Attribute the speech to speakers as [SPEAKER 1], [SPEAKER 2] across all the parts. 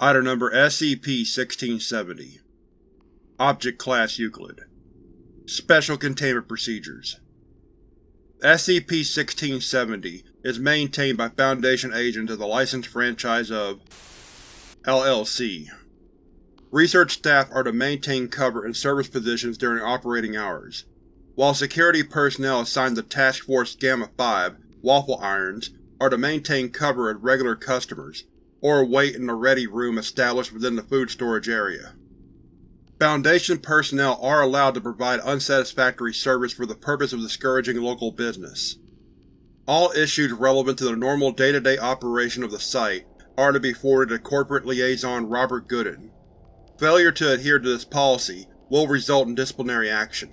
[SPEAKER 1] Item Number SCP-1670 Object Class Euclid. Special Containment Procedures. SCP-1670 is maintained by Foundation agents of the licensed franchise of LLC. Research staff are to maintain cover in service positions during operating hours, while security personnel assigned to Task Force Gamma-5 Waffle Irons are to maintain cover as regular customers, or wait in the ready room established within the food storage area. Foundation personnel are allowed to provide unsatisfactory service for the purpose of discouraging local business. All issues relevant to the normal day-to-day -day operation of the site are to be forwarded to Corporate Liaison Robert Gooden. Failure to adhere to this policy will result in disciplinary action.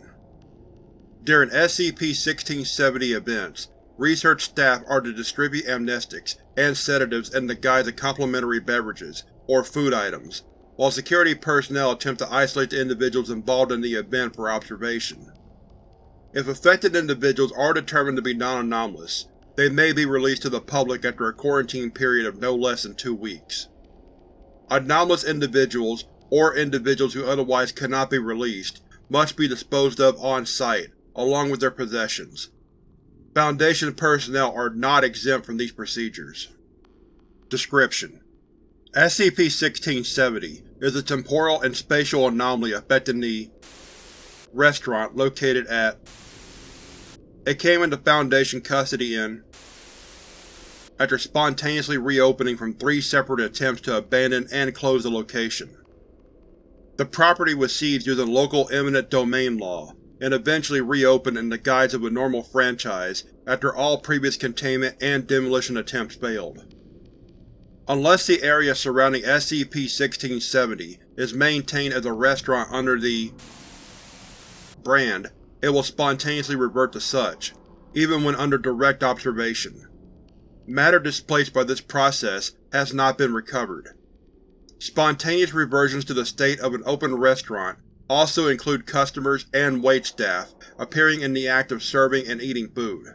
[SPEAKER 1] During SCP-1670 events, research staff are to distribute amnestics and sedatives in the guise of complimentary beverages, or food items, while security personnel attempt to isolate the individuals involved in the event for observation. If affected individuals are determined to be non-anomalous, they may be released to the public after a quarantine period of no less than two weeks. Anomalous individuals, or individuals who otherwise cannot be released, must be disposed of on-site, along with their possessions. Foundation personnel are not exempt from these procedures. Description: SCP-1670 is a temporal and spatial anomaly affecting the restaurant located at It came into Foundation custody in after spontaneously reopening from three separate attempts to abandon and close the location. The property was seized using local eminent domain law, and eventually reopened in the guise of a normal franchise after all previous containment and demolition attempts failed. Unless the area surrounding SCP-1670 is maintained as a restaurant under the brand, it will spontaneously revert to such, even when under direct observation. Matter displaced by this process has not been recovered. Spontaneous reversions to the state of an open restaurant also include customers and waitstaff appearing in the act of serving and eating food.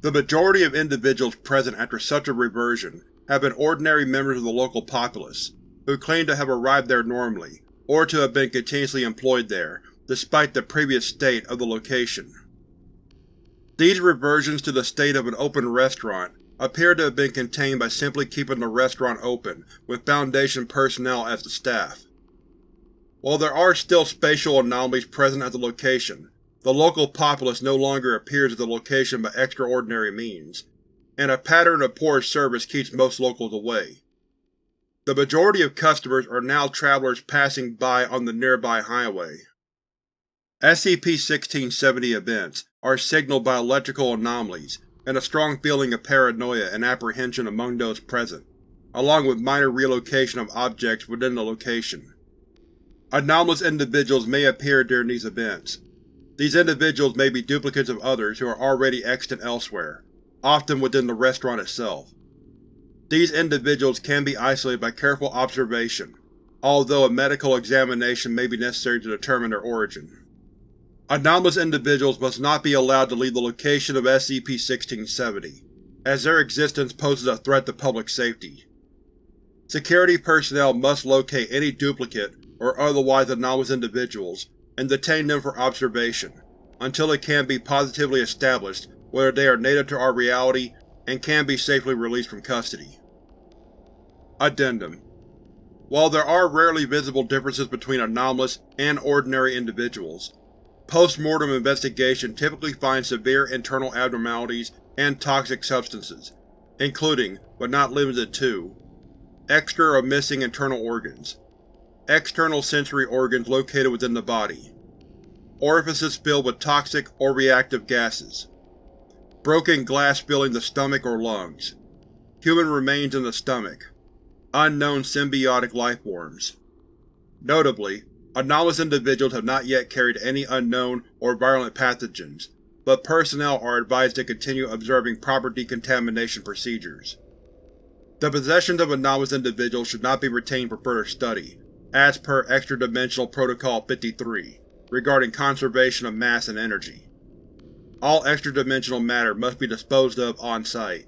[SPEAKER 1] The majority of individuals present after such a reversion have been ordinary members of the local populace, who claim to have arrived there normally, or to have been continuously employed there, despite the previous state of the location. These reversions to the state of an open restaurant appear to have been contained by simply keeping the restaurant open, with Foundation personnel as the staff. While there are still spatial anomalies present at the location, the local populace no longer appears at the location by extraordinary means, and a pattern of poor service keeps most locals away. The majority of customers are now travelers passing by on the nearby highway. SCP-1670 events are signaled by electrical anomalies and a strong feeling of paranoia and apprehension among those present, along with minor relocation of objects within the location. Anomalous individuals may appear during these events. These individuals may be duplicates of others who are already extant elsewhere, often within the restaurant itself. These individuals can be isolated by careful observation, although a medical examination may be necessary to determine their origin. Anomalous individuals must not be allowed to leave the location of SCP-1670, as their existence poses a threat to public safety. Security personnel must locate any duplicate or otherwise anomalous individuals and detain them for observation, until it can be positively established whether they are native to our reality and can be safely released from custody. Addendum While there are rarely visible differences between anomalous and ordinary individuals, post-mortem investigation typically finds severe internal abnormalities and toxic substances, including, but not limited to, extra or missing internal organs, external sensory organs located within the body, orifices filled with toxic or reactive gases, Broken glass filling the stomach or lungs. Human remains in the stomach. Unknown symbiotic lifeforms. Notably, anomalous individuals have not yet carried any unknown or virulent pathogens, but personnel are advised to continue observing proper decontamination procedures. The possessions of anomalous individuals should not be retained for further study, as per Extra-Dimensional Protocol 53, regarding conservation of mass and energy. All extra-dimensional matter must be disposed of on-site.